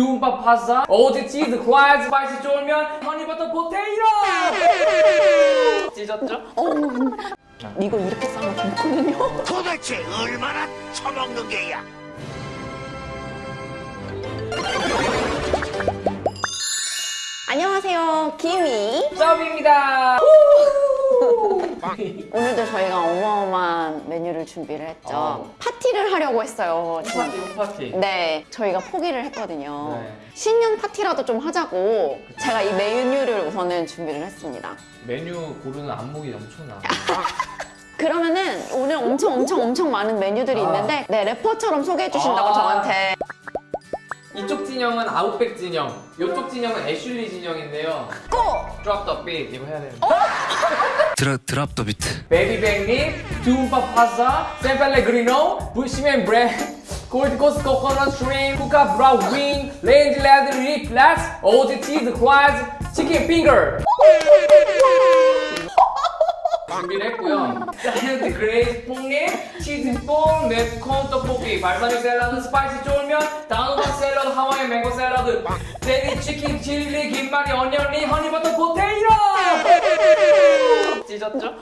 투움바 파스타, Aussie 치즈, 과일, spicy 쫄면, honey butter potato! 찢었죠? 어, 이거 이렇게 싸면 좋거든요. 도대체 얼마나 처먹는 게야? 안녕하세요, 김이. 섭입니다. 오늘도 저희가 어마어마한 메뉴를 준비를 했죠. 어. 파티를 하려고 했어요. 파티, 파티. 네, 저희가 포기를 했거든요. 네. 신년 파티라도 좀 하자고 제가 이 메뉴를 우선은 준비를 했습니다. 메뉴 고르는 안목이 엄청나. 그러면은 오늘 엄청 엄청 엄청 많은 메뉴들이 아. 있는데 네 래퍼처럼 소개해 주신다고 아. 저한테 이쪽 진영은 아웃백 진영, 이쪽 진영은 애슐리 진영인데요. 고! Drop the beat 이거 해야 되는데. 드라, drop the beat baby back rib, 투움바 파스타, 샌펠레그리노, Bushman bread, Gold Coast 코코넛 shrimp, Kookaburra wing, Rangeland riblets, Aussie 치즈 fries, 치킨 finger. 준비를 했고요. giant glazed pork rib, 치즈볼, 매콤 떡볶이, 발사믹 샐러드, spicy 쫄면, 단호박 샐러드, 하와이 망고 샐러드, 데리 치킨, 칠리, 김말이, onion ring, honey butter potato! 찢었죠?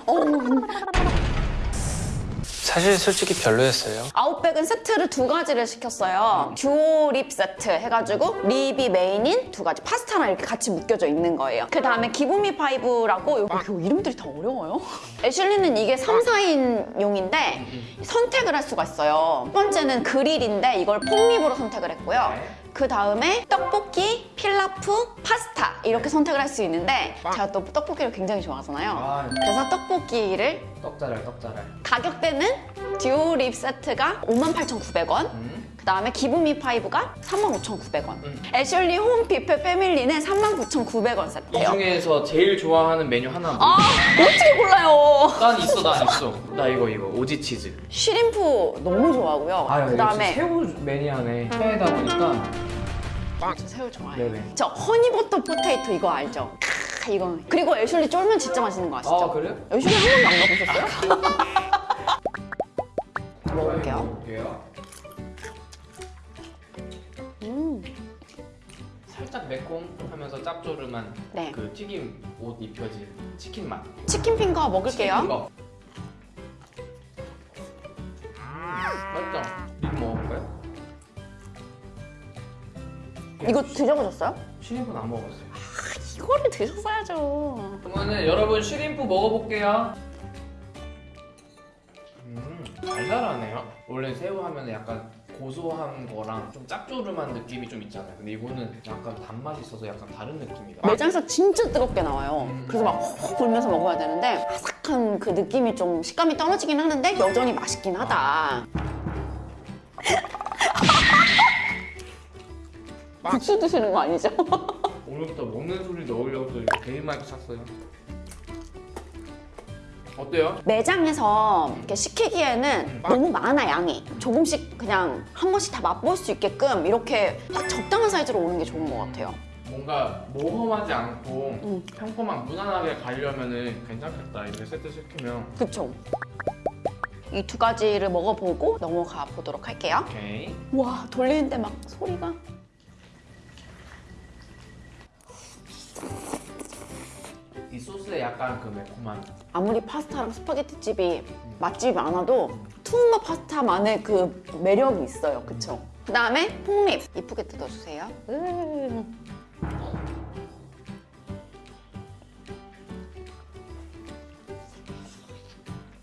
사실 솔직히 별로였어요 아웃백은 세트를 두 가지를 시켰어요. duo rib 세트 해가지고 rib이 메인인 두 가지 파스타랑 이렇게 같이 묶여져 있는 거예요. 그 다음에 give me five라고 여기 이거 이름들이 다 어려워요. 애슐리는 이게 3, 4인 용인데 선택을 할 수가 있어요. 첫 번째는 그릴인데 이걸 pork rib으로 선택을 했고요. 네. 그 다음에 떡볶이, 필라프, 파스타 이렇게 선택을 할 수 있는데 제가 또 떡볶이를 굉장히 좋아하잖아요. 아. 그래서 떡볶이를 떡자랄 떡자랄 가격대는 duo rib 세트가 58,900원 음. 그 다음에 give me five가 35,900원 음. 애슐리 홈 뷔페 family는 39,900원 이 세트예요 중에서 제일 좋아하는 메뉴 하나 뭐? 아 어떻게 골라요 난 있어 난 있어 나 이거 이거 Aussie 치즈 shrimp 너무 좋아하고요 그 다음에 새우 매니아네 새해다 보니까 저 새우 좋아해요 네네. 저 honey butter potato 이거 알죠? 크, 이거 그리고 애슐리 쫄면 진짜 맛있는 거 아시죠? 아 그래요? 애슐리 한 번도 안 가보셨어요? 먹어볼게요 매콤하면서 짭조름한 네. 그 튀김 옷 입혀진 치킨 맛 치킨 핑거 먹을게요 이거. 맛있죠? 이거 먹어볼까요? 이거 드셔보셨어요? 쉬림프는 안 먹어봤어요 이거를 드셨어야죠 그러면은 여러분 쉬림프 먹어볼게요 음 달달하네요 원래 새우 하면 약간 고소한 거랑 좀 짭조름한 느낌이 좀 있잖아요 근데 이거는 약간 단맛이 있어서 약간 다른 느낌이다 매장에서 진짜 뜨겁게 나와요. 음. 그래서 막헉 불면서 먹어야 되는데 아삭한 그 느낌이 좀 식감이 떨어지긴 하는데 여전히 맛있긴 하다. 국수 드시는 거 아니죠? 오늘부터 먹는 소리 넣으려고 개인 마이크 샀어요 어때요? 매장에서 이렇게 시키기에는 너무 많아 양이. 조금씩 그냥 한 번씩 다 맛볼 수 있게끔 이렇게 딱 적당한 사이즈로 오는 게 좋은 것 같아요. 뭔가 모험하지 않고 음. 평범한 무난하게 가려면 은 괜찮겠다 이렇게 세트 시키면 그쵸? 이 두 가지를 먹어보고 넘어가 보도록 할게요. 오케이 와 돌리는데 막 소리가 이 소스에 약간 그 매콤한 아무리 파스타랑 스파게티 집이 맛집이 많아도 투움바 파스타만의 그 매력이 있어요. 그쵸? 그 다음에 pork rib 이쁘게 뜯어주세요. 음.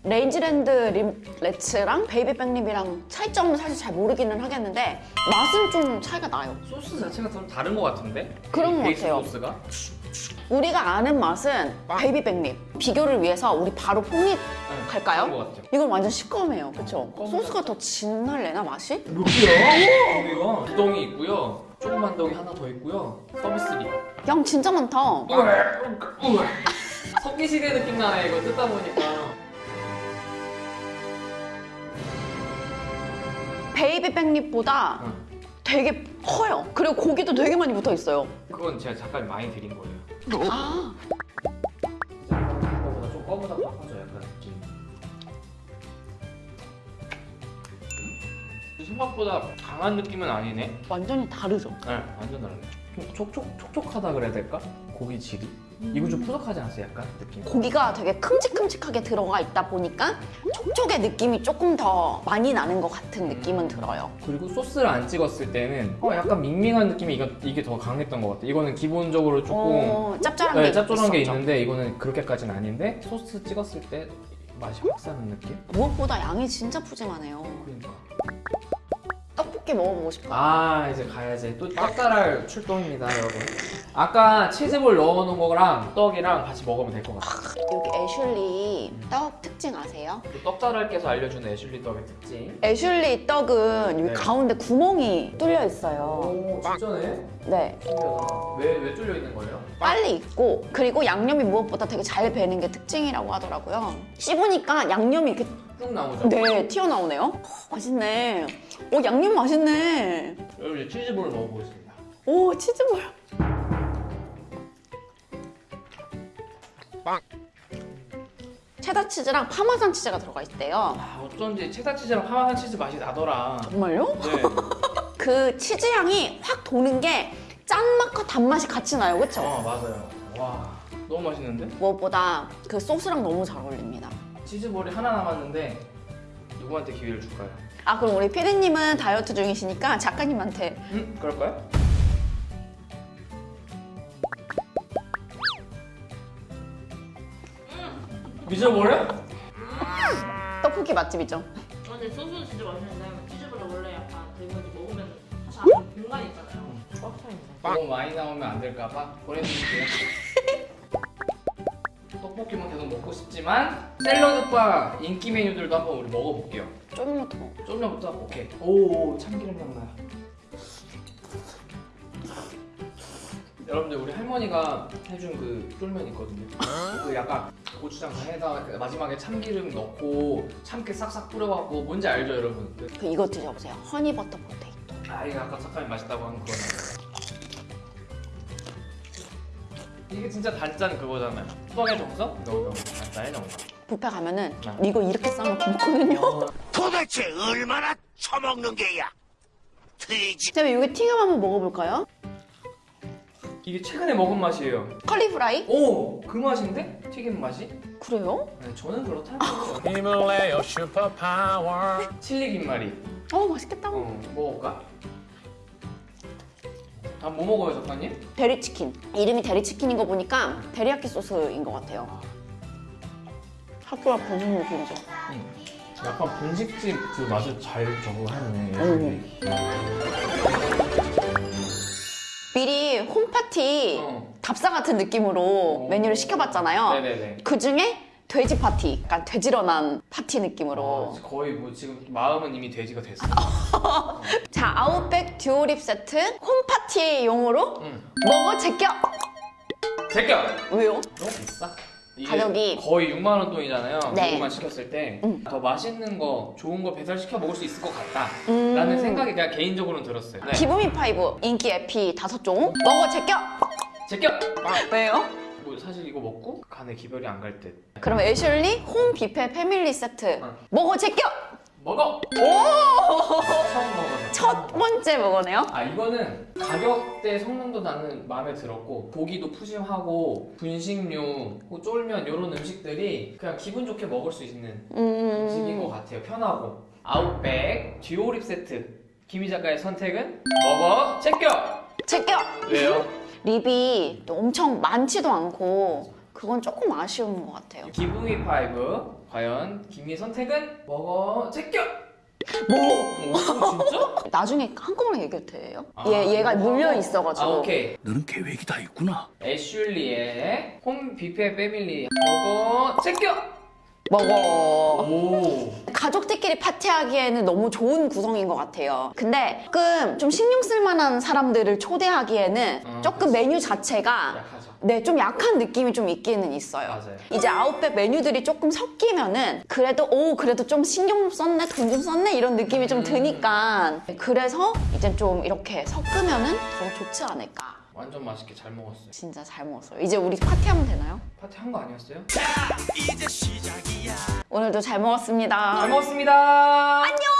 Rangeland riblets랑 baby back rib이랑 차이점은 사실 잘 모르기는 하겠는데 맛은 좀 차이가 나요. 소스 자체가 좀 다른 것 같은데? 그런 것 같아요. 소스가? 우리가 아는 맛은 baby back rib 비교를 위해서 우리 바로 pork rib 네, 갈까요? 이건 완전 시꺼매요, 그쵸? 검은 소스가 더 진할래나 맛이? 몇 개야? 여기가 두덩이 있고요 조그만 덩이 하나 더 있고요 서비스리 양 진짜 많다. 석기시대 느낌 나네 이거 뜯다 보니까 baby back rib보다 응. 되게 커요. 그리고 고기도 되게 많이 붙어 있어요. 그건 제가 잠깐 많이 드린 거예요 아, 이거보다 좀 꺼보다 커져 약간 느낌 생각보다 강한 느낌은 아니네. 완전히 다르죠? 네, 완전 다르네. 좀 촉촉 촉촉하다 그래야 될까? 고기 질이? 이거 좀 푸석하지 않았어요? 약간 느낌. 고기가 되게 큼직큼직하게 들어가 있다 보니까 촉촉의 느낌이 조금 더 많이 나는 것 같은 느낌은 들어요. 그리고 소스를 안 찍었을 때는 어, 약간 밍밍한 느낌이 이거, 이게 더 강했던 것 같아. 이거는 기본적으로 조금 어, 짭짤한 네, 게 짭조름한 게. 있는데 이거는 그렇게까지는 아닌데 소스 찍었을 때 맛이 확 사는 느낌? 무엇보다 양이 진짜 푸짐하네요. 그러니까. 떡볶이 먹어보고 싶어요. 아 이제 가야지 또 떡달할 출동입니다 여러분 아까 치즈볼 넣어놓은 거랑 떡이랑 같이 먹으면 될 것 같아 여기 애슐리 떡 특징 아세요? 또 떡달할께서 알려주는 애슐리 떡의 특징 애슐리 떡은 여기 네. 가운데 구멍이 뚫려 있어요. 오 진짜네? 네. 왜, 왜 뚫려 있는 거예요? 빨리 익고 그리고 양념이 무엇보다 되게 잘 배는 게 특징이라고 하더라고요. 씹으니까 양념이 이렇게 쭉 나오죠? 네 튀어나오네요. 어, 맛있네. 오 양념 맛있네. 여러분 이제 치즈볼을 먹어보겠습니다 오 치즈볼. 체다 치즈랑 파마산 치즈가 들어가 있대요. 아 어쩐지 체다 치즈랑 파마산 치즈 맛이 나더라 정말요? 네 그 치즈 향이 확 도는 게 짠맛과 단맛이 같이 나요, 그렇죠? 어, 맞아요 와 너무 맛있는데? 무엇보다 그 소스랑 너무 잘 어울립니다. 치즈볼이 하나 남았는데 누구한테 기회를 줄까요? 아 그럼 우리 피디님은 다이어트 중이시니까 작가님한테 응? 그럴까요? 미쳐버려? 떡볶이 맛집이죠. 어, 근데 소스는 진짜 맛있는데 치즈볼은 원래 약간 이제 먹으면 사실 안에 공간이 있잖아요. 꽉차 있는. 너무 많이 나오면 안 될까봐 보내드릴게요. 떡볶이만 먹고 싶지만 샐러드바 인기 메뉴들도 한번 우리 먹어볼게요. 쫄면부터 먹어. 쫄면부터 오케이. 오 참기름 향 나. 여러분들 우리 할머니가 해준 그 쫄면 있거든요. 그 약간 고추장 다 해다 가 마지막에 참기름 넣고 참깨 싹싹 뿌려갖고 뭔지 알죠 여러분? 그- 그 이거 드셔보세요. honey butter potato. 아 이거 아까 작가님 맛있다고 한 그거 이게 진짜 단짠 그거잖아요 수박의 정석? 너무 단짠의 정석 뷔페 가면은 네. 이거 이렇게 싸놓고 먹거든요. 도대체 얼마나 처먹는 게야? 돼지 자, 이게 튀김 한번 먹어볼까요? 이게 최근에 먹은 맛이에요 curly fry? 오! 그 맛인데? 튀김 맛이? 그래요? 네, 저는 그렇다고요 힘을 내요 super power chili 김말이 어 맛있겠다. 어, 먹어볼까? 다음 뭐 먹어요 작가님? 데리치킨. 이름이 데리치킨인 거 보니까 데리야끼 소스인 것 같아요. 핫도그 분식 느낌이죠. 약간 분식집 그 맛을 잘 적응하네 음. 미리 홈파티 어. 답사 같은 느낌으로 어. 메뉴를 시켜봤잖아요. 네네네 그 중에 돼지 파티, 약간 돼지런한 파티 느낌으로. 아, 거의 뭐 지금 마음은 이미 돼지가 됐어 자, 아웃백 duo rib 세트 홈파티용으로 응. 먹어 제껴! 제껴! 왜요? 너무 비싸. 가격이- 거의 6만 원 돈이잖아요. 네. 그것만 시켰을 때더 음. 맛있는 거, 좋은 거 배달 시켜 먹을 수 있을 것 같다. 음. 라는 생각이 그냥 개인적으로는 들었어요. 네. give me five 인기 애피 다섯 종 먹어 제껴! 제껴! 왜요? 뭐 사실 이거 먹고 간에 기별이 안갈 듯. 그럼 애슐리 홈 뷔페 family 세트 어. 먹어 제껴! 먹어! 오! 처음 먹어서. 첫 번째 먹어네요. 아 이거는 가격대 성능도 나는 마음에 들었고 고기도 푸짐하고 분식류, 뭐 쫄면 이런 음식들이 그냥 기분 좋게 먹을 수 있는 음식인 것 음. 같아요. 편하고 아웃백 듀오립 세트 김희 작가의 선택은 먹어 제껴 제껴! 왜요? 립이 또 엄청 많지도 않고 그건 조금 아쉬운 것 같아요. 기붕이 파이브 과연 김희 선택은 먹어 제껴 뭐? 오 진짜? 나중에 한꺼번에 얘기해도 돼요? 아, 얘, 얘가 이거 물려 하고. 있어가지고. 아 오케이 너는 계획이 다 있구나 애슐리의 홈 뷔페 패밀리 먹어 제껴 먹어. 오 가족들끼리 파티하기에는 너무 좋은 구성인 것 같아요. 근데 조금 좀 신경 쓸 만한 사람들을 초대하기에는 어, 조금 그치. 메뉴 자체가 약하죠 네, 좀 약한 느낌이 좀 있기는 있어요. 맞아요. 이제 아웃백 메뉴들이 조금 섞이면은 그래도 오 그래도 좀 신경 썼네, 돈 좀 썼네 이런 느낌이 좀 음. 드니까 그래서 이제 좀 이렇게 섞으면은 더 좋지 않을까. 완전 맛있게 잘 먹었어요 진짜 잘 먹었어요. 이제 우리 파티하면 되나요? 파티 한 거 아니었어요? 오늘도 잘 먹었습니다. 잘 먹었습니다 안녕.